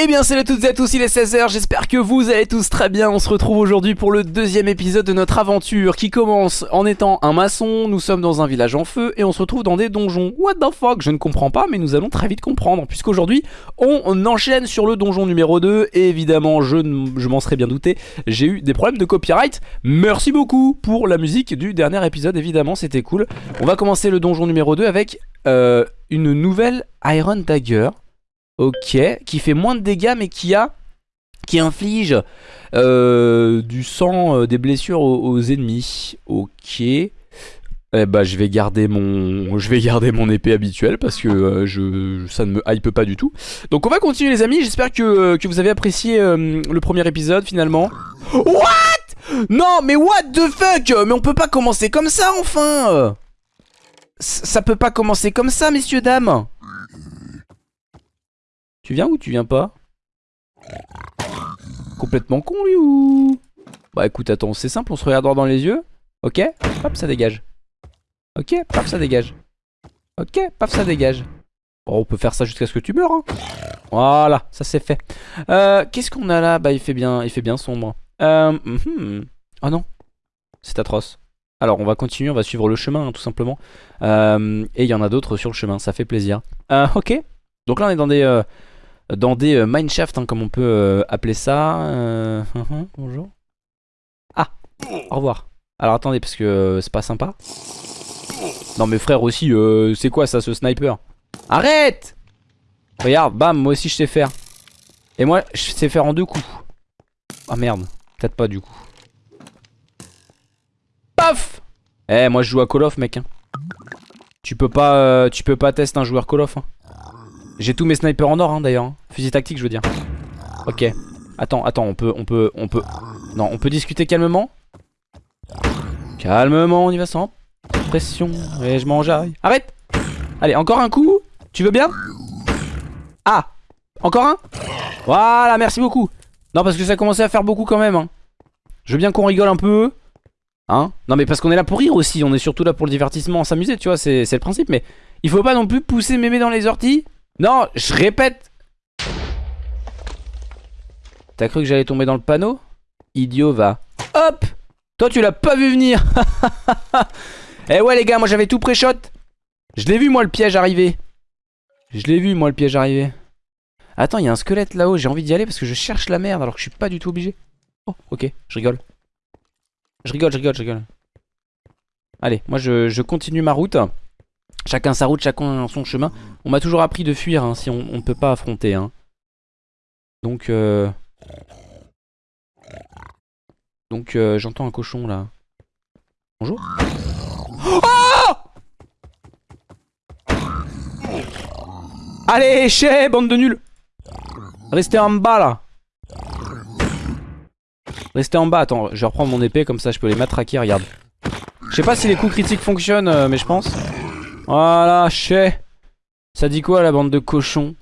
Eh bien salut à toutes et à tous, il est 16h, j'espère que vous allez tous très bien. On se retrouve aujourd'hui pour le deuxième épisode de notre aventure Qui commence en étant un maçon, nous sommes dans un village en feu Et on se retrouve dans des donjons. What the fuck, je ne comprends pas mais nous allons très vite comprendre Puisqu'aujourd'hui on enchaîne sur le donjon numéro 2 Et évidemment je, je m'en serais bien douté J'ai eu des problèmes de copyright. Merci beaucoup pour la musique du dernier épisode évidemment c'était cool. On va commencer le donjon numéro 2 avec euh, une nouvelle Iron Dagger Ok, qui fait moins de dégâts mais qui a qui inflige euh, du sang, euh, des blessures aux, ennemis. Ok. Eh bah je vais garder mon je vais garder mon épée habituelle parce que euh, je ça ne me hype pas du tout. Donc on va continuer les amis, j'espère que, que, vous avez apprécié le premier épisode finalement. What? Non mais what the fuck? Mais on peut pas commencer comme ça enfin Ça peut pas commencer comme ça messieurs dames tu viens ou tu viens pas? Complètement con lui ou? Bah écoute attends c'est simple on se regarde droit dans les yeux. Ok? Hop ça dégage. Ok paf ça dégage. Ok paf ça dégage. Bon on peut faire ça jusqu'à ce que tu meurs hein. Voilà ça c'est fait. Euh, Qu'est-ce qu'on a là? Bah il fait bien il fait bien sombre. Euh. Oh non C'est atroce. Alors on va continuer, on va suivre le chemin hein, tout simplement. Euh, Et il y en a d'autres sur le chemin, ça fait plaisir. Euh, Ok, donc là on est dans des, dans des euh, mineshafts, hein, comme on peut euh, appeler ça. Euh, bonjour. Ah, au revoir. Alors attendez, parce que c'est pas sympa. Non mais frère aussi, c'est quoi ça, ce sniper? Arrête Regarde, bam, moi aussi je sais faire. Et moi, je sais faire en deux coups. Ah merde, peut-être pas du coup. Paf Eh, moi je joue à Call of, mec. Hein. Tu peux pas, tu peux pas tester un joueur Call of. Hein. J'ai tous mes snipers en or hein, d'ailleurs. Hein. Fusil tactique je veux dire. Ok. Attends, attends, on peut, on peut, on peut. Non, on peut discuter calmement? Calmement, on y va sans pression. Et je m'enjaille. Arrête Allez, encore un coup. Tu veux bien? Ah Encore un? Voilà, merci beaucoup. Non, parce que ça a commencé à faire beaucoup quand même. Hein. Je veux bien qu'on rigole un peu. Hein Non, mais parce qu'on est là pour rire aussi. On est surtout là pour le divertissement, s'amuser, tu vois. C'est le principe. Mais il faut pas non plus pousser mémé dans les orties. Non, je répète. T'as cru que j'allais tomber dans le panneau? Idiot va. Hop Toi tu l'as pas vu venir Eh ouais les gars, moi j'avais tout pré-shot. Je l'ai vu moi le piège arriver. Je l'ai vu moi le piège arriver. Attends, il y a un squelette là-haut, j'ai envie d'y aller parce que je cherche la merde alors que je suis pas du tout obligé. Oh, ok, je rigole. Je rigole, je rigole, je rigole. Allez, moi je, je continue ma route. Chacun sa route, chacun son chemin. On m'a toujours appris de fuir hein, si on ne peut pas affronter. Hein. Donc, euh... donc euh, j'entends un cochon là. Bonjour. Oh Allez, chez bande de nuls. Restez en bas là. Restez en bas. Attends, je vais reprendre mon épée comme ça je peux les matraquer. Regarde. Je sais pas si les coups critiques fonctionnent, euh, mais je pense. Voilà, chais. Ça dit quoi la bande de cochons?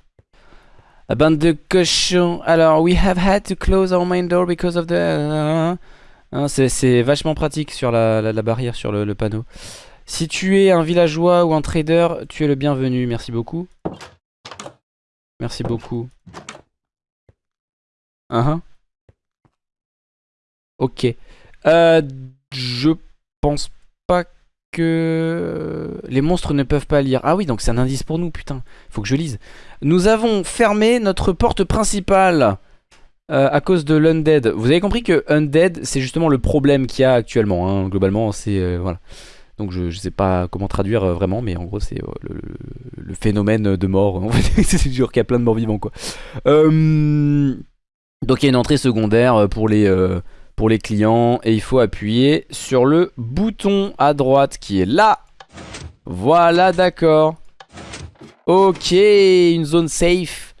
La bande de cochons. Alors, we have had to close our main door because of the... Hein, C'est vachement pratique sur la, barrière, sur le, panneau. Si tu es un villageois ou un trader, tu es le bienvenu. Merci beaucoup. Merci beaucoup. Uh -huh. Ok. Euh, je pense pas que les monstres ne peuvent pas lire. Ah oui, donc c'est un indice pour nous, putain. Faut que je lise. Nous avons fermé notre porte principale euh, à cause de l'undead. Vous avez compris que undead, c'est justement le problème qu'il y a actuellement. Hein. Globalement, c'est... Euh, voilà. Donc je, je sais pas comment traduire euh, vraiment, mais en gros c'est le, phénomène de mort. c'est sûr qu'il y a plein de morts vivants, quoi. donc il y a une entrée secondaire pour les pour les clients et il faut appuyer sur le bouton à droite qui est là. Voilà, d'accord. Ok, une zone safe.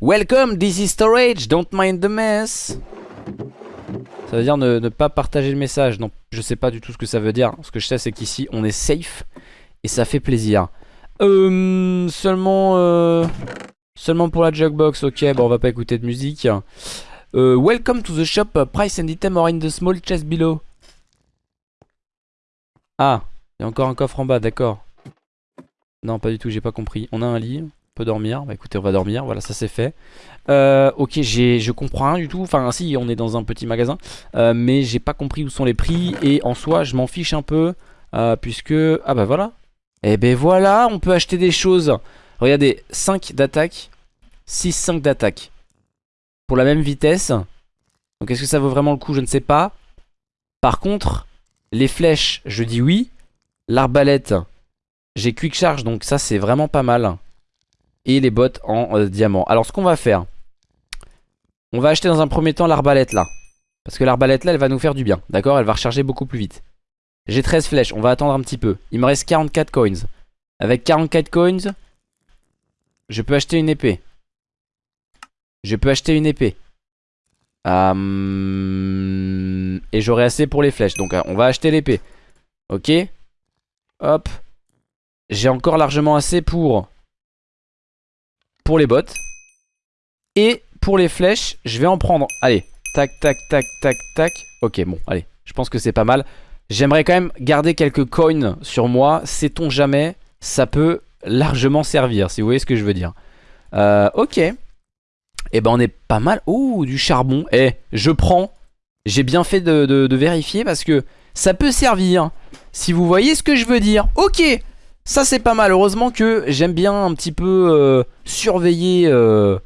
Welcome, this is storage, don't mind the mess. Ça veut dire ne, pas partager le message. Non, je sais pas du tout ce que ça veut dire. Ce que je sais, c'est qu'ici, on est safe. Et ça fait plaisir. Euh, seulement, euh, seulement pour la jugbox. Ok, bon, on va pas écouter de musique. Euh, welcome to the shop, price and item are in the small chest below. Ah, il y a encore un coffre en bas, d'accord. Non, pas du tout, j'ai pas compris. On a un lit. peut dormir. Bah écoutez, on va dormir. Voilà, ça c'est fait. Euh, ok, je comprends rien du tout. Enfin, si, on est dans un petit magasin. Euh, mais j'ai pas compris où sont les prix. Et en soi, je m'en fiche un peu. Puisque... Ah bah voilà. Et eh ben voilà, on peut acheter des choses. Regardez, 5 d'attaque. 6, 5 d'attaque. Pour la même vitesse. Donc est-ce que ça vaut vraiment le coup? Je ne sais pas. Par contre, les flèches, je dis oui. L'arbalète, j'ai quick charge, donc ça c'est vraiment pas mal. Et les bottes en euh, diamant. Alors ce qu'on va faire, on va acheter dans un premier temps l'arbalète là. Parce que l'arbalète là, elle va nous faire du bien. D'accord? Elle va recharger beaucoup plus vite. J'ai 13 flèches, on va attendre un petit peu. Il me reste 44 coins. Avec 44 coins, je peux acheter une épée. Je peux acheter une épée. Euh, et j'aurai assez pour les flèches. Donc euh, on va acheter l'épée. Ok. Hop. J'ai encore largement assez pour... Pour les bottes. Et pour les flèches, je vais en prendre. Allez. Tac, tac, tac, tac, tac. Ok, bon, allez. Je pense que c'est pas mal. J'aimerais quand même garder quelques coins sur moi. Sait-on jamais Ça peut largement servir, si vous voyez ce que je veux dire. Euh, ok. Et eh ben on est pas mal. Ouh, du charbon. Eh, je prends. J'ai bien fait de, vérifier parce que ça peut servir. Si vous voyez ce que je veux dire. Ok. Ça c'est pas mal. Heureusement que j'aime bien un petit peu euh, surveiller. Euh,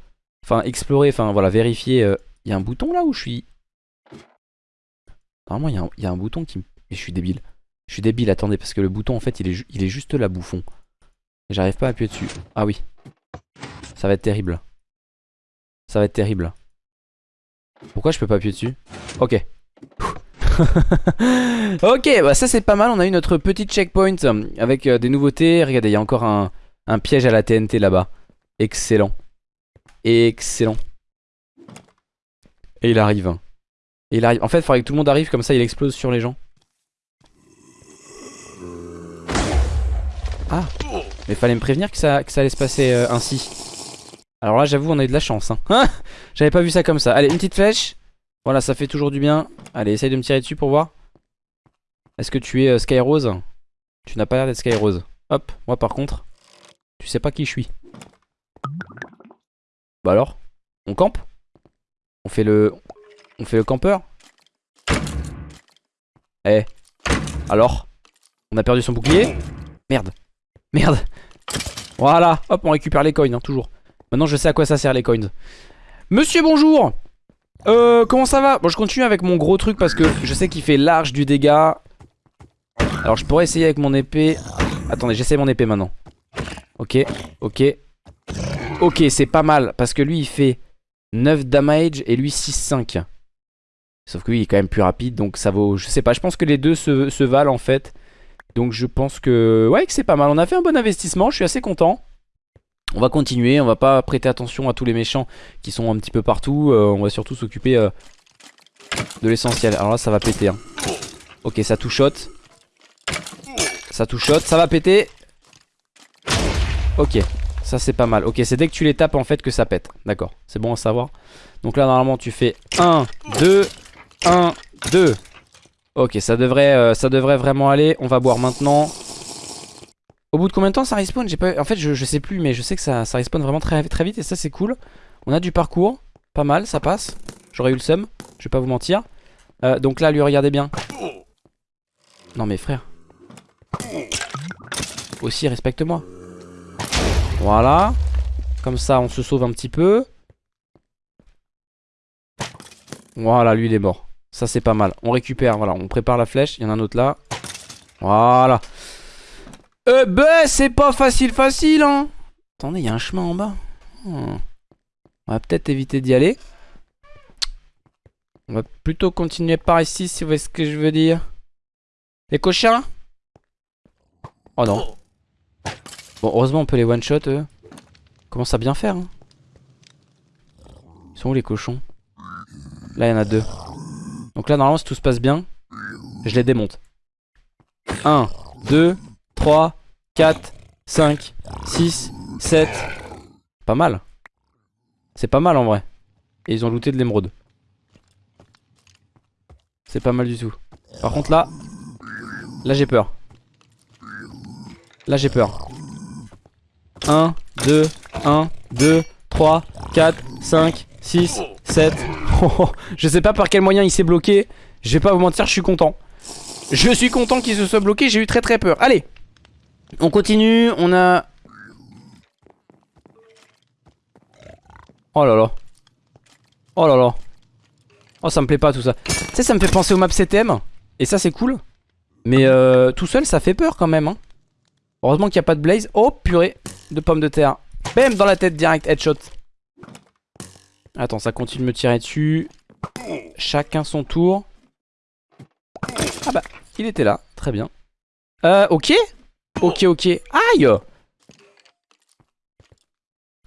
enfin, explorer. Enfin, voilà, vérifier. Il y a un bouton là où je suis... Normalement, il y, a un bouton qui me... je suis débile. Je suis débile, attendez, parce que le bouton, en fait, il est, il est juste là, bouffon. J'arrive pas à appuyer dessus. Ah oui. Ça va être terrible. Ça va être terrible. Pourquoi je peux pas appuyer dessus? Ok. ok, bah ça c'est pas mal. On a eu notre petit checkpoint euh, avec euh, des nouveautés. Regardez, il y a encore un, piège à la TNT là-bas. Excellent. Excellent. Et il arrive. Il arrive. En fait, il faudrait que tout le monde arrive comme ça, il explose sur les gens. Ah Mais fallait me prévenir que ça, que ça allait se passer euh, ainsi. Alors là j'avoue on a eu de la chance hein. J'avais pas vu ça comme ça. Allez une petite flèche. Voilà ça fait toujours du bien. Allez essaye de me tirer dessus pour voir. Est-ce que tu es euh, Skyrose Tu n'as pas l'air d'être Skyrose Hop moi par contre Tu sais pas qui je suis. Bah alors? On campe? On fait le On fait le campeur? Eh Alors? On a perdu son bouclier? Merde. Merde. Voilà. Hop on récupère les coins hein, toujours Maintenant je sais à quoi ça sert les coins. Monsieur bonjour. Euh comment ça va? Bon je continue avec mon gros truc parce que je sais qu'il fait large du dégât. Alors je pourrais essayer avec mon épée. Attendez j'essaie mon épée maintenant. Ok ok. Ok c'est pas mal parce que lui il fait 9 damage et lui 6-5 Sauf que lui il est quand même plus rapide donc ça vaut Je sais pas. Je pense que les deux se, se valent en fait. Donc je pense que ouais que c'est pas mal. On a fait un bon investissement, je suis assez content. On va continuer, on va pas prêter attention à tous les méchants qui sont un petit peu partout. Euh, on va surtout s'occuper euh, de l'essentiel. Alors là ça va péter. Hein. Ok ça tout shot. Ça tout ça va péter. Ok, ça c'est pas mal. Ok c'est dès que tu les tapes en fait que ça pète. D'accord, c'est bon à savoir. Donc là normalement tu fais 1, 2, 1, 2. Ok, ça devrait, euh, ça devrait vraiment aller. On va boire maintenant. Au bout de combien de temps ça respawn. En fait, je, sais plus, mais je sais que ça, ça respawn vraiment très, très vite et ça, c'est cool. On a du parcours. Pas mal, ça passe. J'aurais eu le seum, je vais pas vous mentir. Euh, donc là, lui, regardez bien. Non, mais frère. Aussi, respecte-moi. Voilà. Comme ça, on se sauve un petit peu. Voilà, lui, il est mort. Ça c'est pas mal. On récupère, voilà, on prépare la flèche. Il y en a un autre là. Voilà. Eh ben, c'est pas facile facile, hein. Attendez, il y a un chemin en bas. Hmm. On va peut-être éviter d'y aller. On va plutôt continuer par ici, si vous voyez ce que je veux dire. Les cochons Oh non. Bon, heureusement, on peut les one-shot, eux. Commence à bien faire, hein. Ils sont où les cochons? Là, il y en a deux. Donc là, normalement, si tout se passe bien, je les démonte. 1, 2, 3, 4, 5, 6, 7. Pas mal. C'est pas mal en vrai. Et ils ont looté de l'émeraude. C'est pas mal du tout. Par contre là, là j'ai peur. Là j'ai peur. 1, 2, 1, 2, 3, 4, 5, 6, 7. je sais pas par quel moyen il s'est bloqué. Je vais pas vous mentir, je suis content. Je suis content qu'il se soit bloqué, j'ai eu très très peur. Allez, on continue, on a... Oh là là. Oh là là. Oh ça me plaît pas tout ça. Tu sais ça me fait penser au map CTM. Et ça c'est cool. Mais euh, tout seul ça fait peur quand même. Hein. Heureusement qu'il n'y a pas de blaze. Oh purée de pommes de terre. Bam dans la tête direct headshot. Attends ça continue de me tirer dessus. Chacun son tour. Ah bah il était là. Très bien. Euh ok. Ok ok. Aïe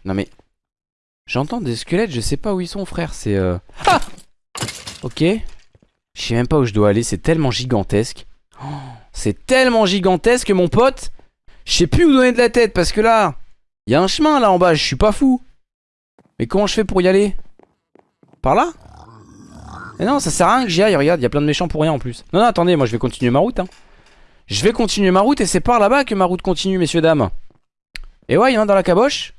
Non mais J'entends des squelettes, je sais pas où ils sont frère, c'est... Euh... Ah Ok. Je sais même pas où je dois aller, c'est tellement gigantesque. Oh, c'est tellement gigantesque mon pote. Je sais plus où donner de la tête parce que là, il y a un chemin là en bas, je suis pas fou. Mais comment je fais pour y aller? Par là? Mais non, ça sert à rien que j'y aille, regarde, il y a plein de méchants pour rien en plus. Non, non, attendez, moi je vais continuer ma route. Hein. Je vais continuer ma route et c'est par là-bas que ma route continue, messieurs, dames. Et ouais, il y en a dans la caboche.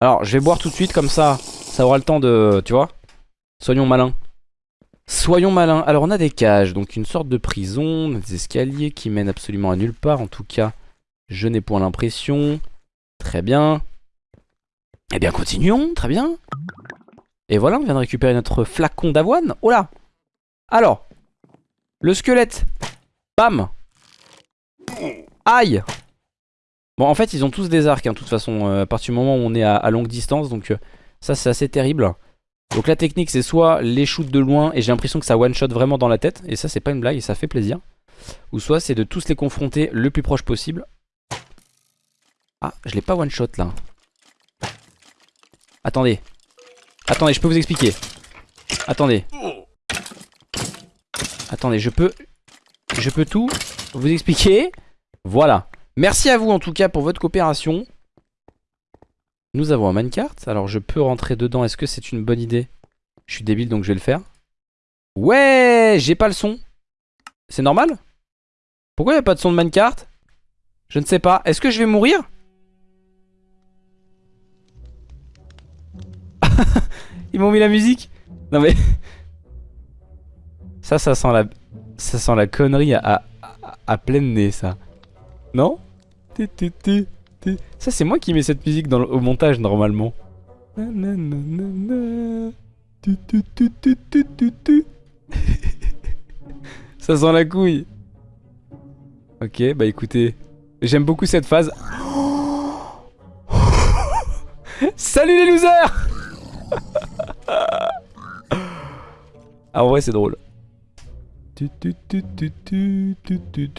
Alors, je vais boire tout de suite, comme ça, ça aura le temps de... Tu vois Soyons malins. Soyons malins. Alors, on a des cages, donc une sorte de prison, des escaliers qui mènent absolument à nulle part. En tout cas, je n'ai point l'impression. Très bien. Eh bien, continuons, très bien. Et voilà, on vient de récupérer notre flacon d'avoine. Oh là Alors, le squelette. Bam Aïe Bon, en fait, ils ont tous des arcs, hein, de toute façon, euh, à partir du moment où on est à, longue distance, donc euh, ça, c'est assez terrible. Donc la technique, c'est soit les shoot de loin, et j'ai l'impression que ça one-shot vraiment dans la tête, et ça, c'est pas une blague, et ça fait plaisir. Ou soit, c'est de tous les confronter le plus proche possible. Ah, je l'ai pas one-shot, là. Attendez. Attendez, je peux vous expliquer. Attendez. Attendez, je peux... Je peux tout vous expliquer. Voilà. Merci à vous en tout cas pour votre coopération. Nous avons un minecart. Alors je peux rentrer dedans. Est-ce que c'est une bonne idée? Je suis débile donc je vais le faire. Ouais J'ai pas le son. C'est normal? Pourquoi il n'y a pas de son de minecart Je ne sais pas. Est-ce que je vais mourir? Ils m'ont mis la musique? Non mais... Ça, ça sent la... Ça sent la connerie à, à, pleine nez ça. Non? Ça c'est moi qui mets cette musique au montage normalement. Ça sent la couille. Ok, bah écoutez, j'aime beaucoup cette phase. Salut les losers Ah vrai c'est drôle.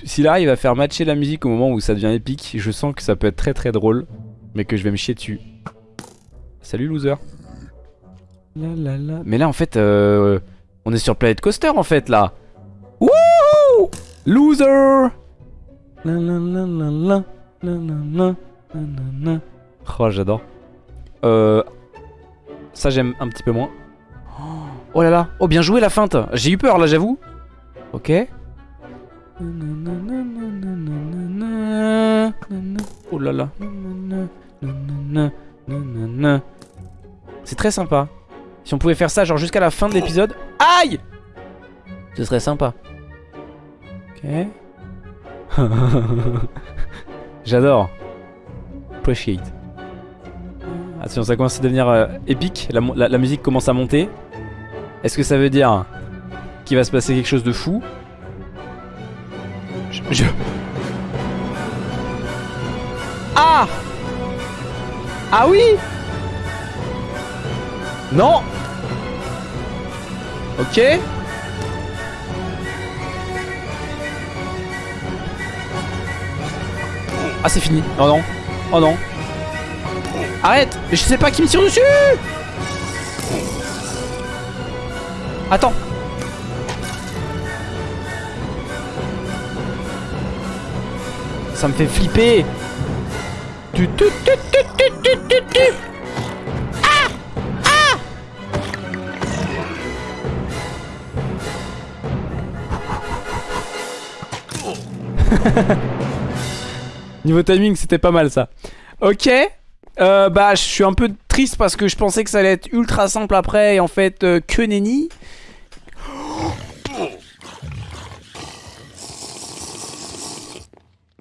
S'il arrive à faire matcher la musique au moment où ça devient épique, je sens que ça peut être très très drôle, mais que je vais me chier dessus. Salut loser. Mais là en fait, euh, on est sur Planet Coaster en fait là. Wouhou Loser Oh j'adore. Euh, ça j'aime un petit peu moins. Oh là là, oh bien joué la feinte. J'ai eu peur là j'avoue. Ok. Oh là là. C'est très sympa. Si on pouvait faire ça genre jusqu'à la fin de l'épisode. Aïe Ce serait sympa. Ok. J'adore. Appreciate. Attention, ça commence à devenir euh, épique. la musique commence à monter. Est-ce que ça veut dire qu'il va se passer quelque chose de fou. Je... Ah Ah oui Non Ok. Ah c'est fini. Oh non. Oh non. Arrête. Je sais pas qui me tire dessus. Attends ça me fait flipper. Niveau timing, c'était pas mal ça. Ok. Euh, bah, je suis un peu triste parce que je pensais que ça allait être ultra simple après. Et en fait, euh, que nenni.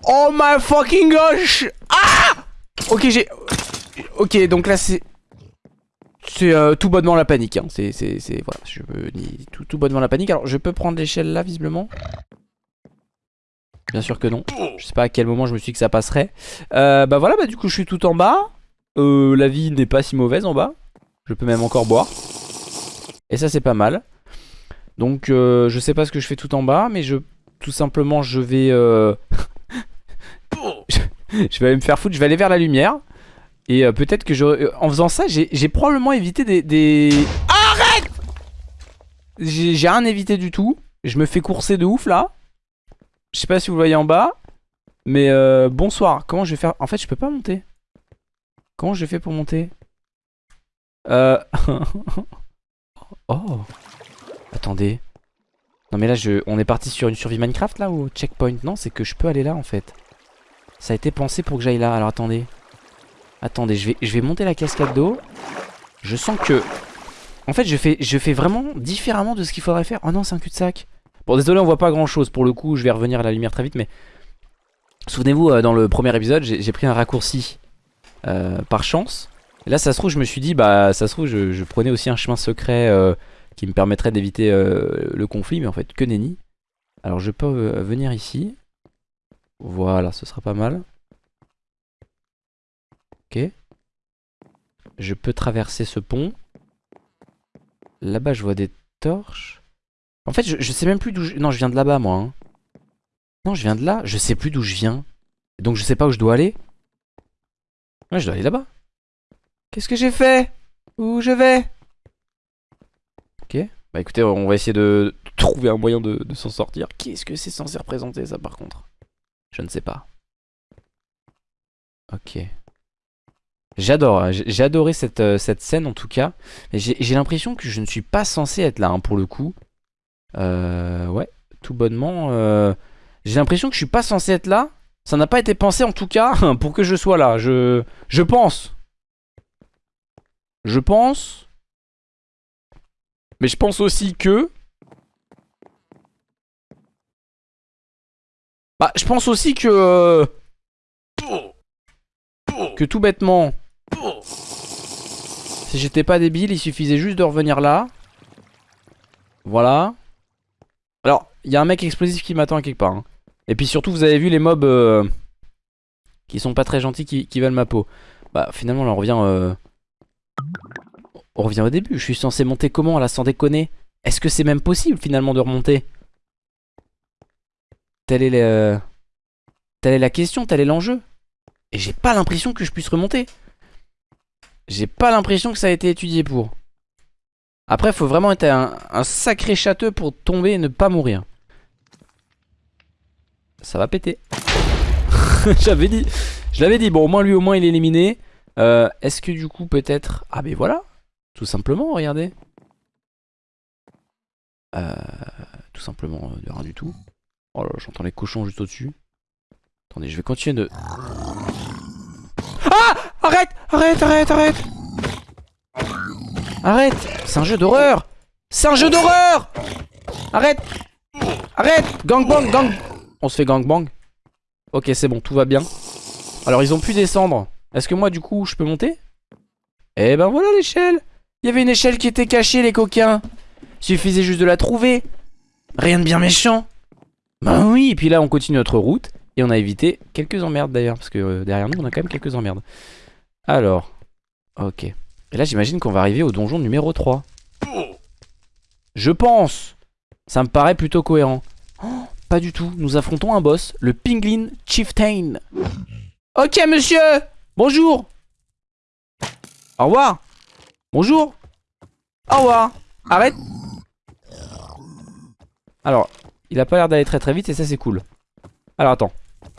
Oh my fucking gosh Ah Ok, j'ai... Ok, donc là, c'est... C'est euh, tout bonnement la panique. Hein. C'est... Voilà, je peux tout, tout bonnement la panique. Alors, je peux prendre l'échelle là, visiblement? Bien sûr que non. Je sais pas à quel moment je me suis dit que ça passerait. Euh, bah voilà, bah du coup, je suis tout en bas. Euh, la vie n'est pas si mauvaise en bas. Je peux même encore boire. Et ça, c'est pas mal. Donc, euh, je sais pas ce que je fais tout en bas, mais je... Tout simplement, je vais... Je vais aller me faire foutre, je vais aller vers la lumière. Et euh, peut-être que je... Euh, en faisant ça, j'ai probablement évité des... des... Arrête J'ai rien évité du tout. Je me fais courser de ouf là. Je sais pas si vous le voyez en bas. Mais euh, bonsoir. Comment je vais faire? En fait, je peux pas monter. Comment je fais pour monter? Euh... oh. Attendez. Non mais là, je... on est parti sur une survie Minecraft là ou checkpoint Non, c'est que je peux aller là en fait. Ça a été pensé pour que j'aille là. Alors attendez. Attendez, je vais, je vais monter la cascade d'eau. Je sens que... En fait, je fais, je fais vraiment différemment de ce qu'il faudrait faire. Oh non, c'est un cul-de-sac. Bon, désolé, on voit pas grand-chose. Pour le coup, je vais revenir à la lumière très vite, mais... Souvenez-vous, euh, dans le premier épisode, j'ai pris un raccourci euh, par chance. Et là, ça se trouve, je me suis dit, bah, ça se trouve, je, prenais aussi un chemin secret euh, qui me permettrait d'éviter le conflit, mais en fait, que nenni. Alors, je peux venir ici. Voilà, ce sera pas mal. Ok. Je peux traverser ce pont. Là-bas, je vois des torches. En fait, je, sais même plus d'où je... Non, je viens de là-bas, moi. hein. Non, je viens de là. Je sais plus d'où je viens. Donc, je sais pas où je dois aller. Ouais, je dois aller là-bas. Qu'est-ce que j'ai fait? Où je vais? Ok. Bah écoutez, on va essayer de trouver un moyen de s'en sortir. Qu'est-ce que c'est censé représenter, ça, par contre? Je ne sais pas. Ok. J'adore, hein. j'ai adoré cette, euh, cette scène en tout cas. J'ai l'impression que je ne suis pas censé être là hein, pour le coup. Euh, ouais, tout bonnement. euh, j'ai l'impression que je suis pas censé être là. Ça n'a pas été pensé en tout cas pour que je sois là. Je, je pense. Je pense. Mais je pense aussi que... Bah, je pense aussi que... Que tout bêtement... Si j'étais pas débile, il suffisait juste de revenir là. Voilà. Alors, il y a un mec explosif qui m'attend quelque part. hein. Et puis surtout, vous avez vu les mobs euh, qui sont pas très gentils, qui, qui veulent ma peau. Bah, finalement, là, on revient... euh, On revient au début. Je suis censé monter comment, là, sans déconner Est-ce que c'est même possible, finalement, de remonter? Telle est, la question, tel est l'enjeu. Et j'ai pas l'impression que je puisse remonter. J'ai pas l'impression que ça a été étudié pour. Après, faut vraiment être un, sacré châteux pour tomber et ne pas mourir. Ça va péter. J'avais dit. Je l'avais dit. Bon, au moins lui, au moins, il est éliminé. Euh, Est-ce que du coup, peut-être... Ah, mais voilà. Tout simplement, regardez. Euh, tout simplement, euh, de rien du tout. Oh là, j'entends les cochons juste au-dessus. Attendez, je vais continuer de... Ah! Arrête! Arrête, arrête, arrête! Arrête! C'est un jeu d'horreur! C'est un jeu d'horreur! Arrête! Arrête! Gangbang, gang! On se fait gangbang Ok, c'est bon, tout va bien. Alors, ils ont pu descendre. Est-ce que moi, du coup, je peux monter? Eh ben voilà l'échelle! Il y avait une échelle qui était cachée, les coquins. Suffisait juste de la trouver. Rien de bien méchant Bah oui, et puis là, on continue notre route. Et on a évité quelques emmerdes d'ailleurs, parce que euh, derrière nous, on a quand même quelques emmerdes. Alors, ok. Et là, j'imagine qu'on va arriver au donjon numéro 3. Je pense Ça me paraît plutôt cohérent. Oh, pas du tout. Nous affrontons un boss, le Pinglin Chieftain. Ok, monsieur Bonjour Au revoir Bonjour Au revoir Arrête Alors, il a pas l'air d'aller très très vite et ça c'est cool. Alors attends.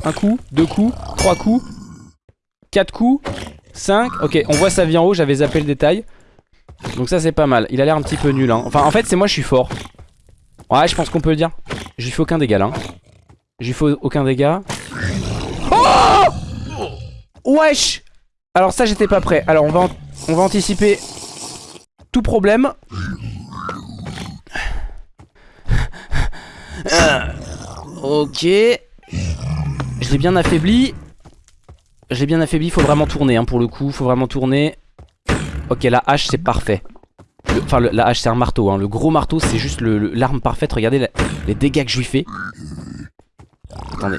Un coup, deux coups, trois coups, quatre coups, cinq. Ok, on voit sa vie en haut, j'avais zappé le détail. Donc ça c'est pas mal. Il a l'air un petit peu nul. Hein. Enfin en fait c'est moi je suis fort. Ouais je pense qu'on peut le dire. Je lui fais aucun dégât là. hein. Je lui fais aucun dégât. Oh Wesh Alors ça j'étais pas prêt. Alors on va, on va anticiper tout problème. Ok. Je l'ai bien affaibli. Je l'ai bien affaibli, faut vraiment tourner hein, pour le coup, faut vraiment tourner. Ok, la hache c'est parfait. Enfin, la hache c'est un marteau, hein. le gros marteau c'est juste l'arme parfaite. Regardez les dégâts que je lui fais. Attendez.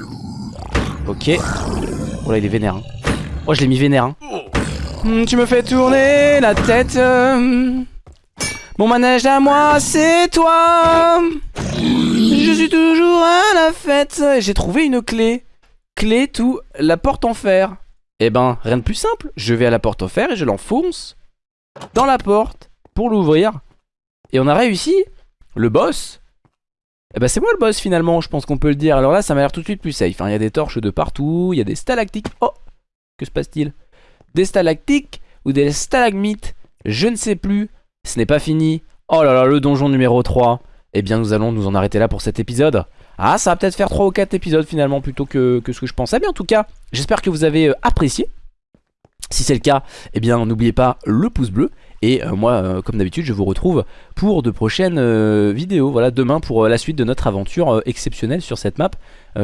Ok. Oh là, il est vénère. Hein. Oh, je l'ai mis vénère. Hein. Hmm, tu me fais tourner la tête. Mon manège à moi, c'est toi. Je suis toujours à la fête. J'ai trouvé une clé. Clé tout, la porte en fer. Eh ben, rien de plus simple. Je vais à la porte en fer et je l'enfonce dans la porte pour l'ouvrir. Et on a réussi. Le boss. Eh ben c'est moi le boss finalement, je pense qu'on peut le dire. Alors là, ça m'a l'air tout de suite plus safe. Hein. Il y a des torches de partout, il y a des stalactiques. Oh Que se passe-t-il? Des stalactiques ou des stalagmites? Je ne sais plus. Ce n'est pas fini. Oh là là, le donjon numéro 3. Eh bien, nous allons nous en arrêter là pour cet épisode. Ah, ça va peut-être faire 3 ou 4 épisodes finalement plutôt que, ce que je pensais. Mais en tout cas, j'espère que vous avez euh, apprécié. Si c'est le cas, eh bien, n'oubliez pas le pouce bleu. Et euh, moi, euh, comme d'habitude, je vous retrouve pour de prochaines vidéos. Voilà, demain pour la suite de notre aventure exceptionnelle sur cette map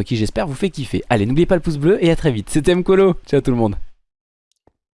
qui, j'espère, vous fait kiffer. Allez, n'oubliez pas le pouce bleu et à très vite. C'était Mkolo. Ciao tout le monde.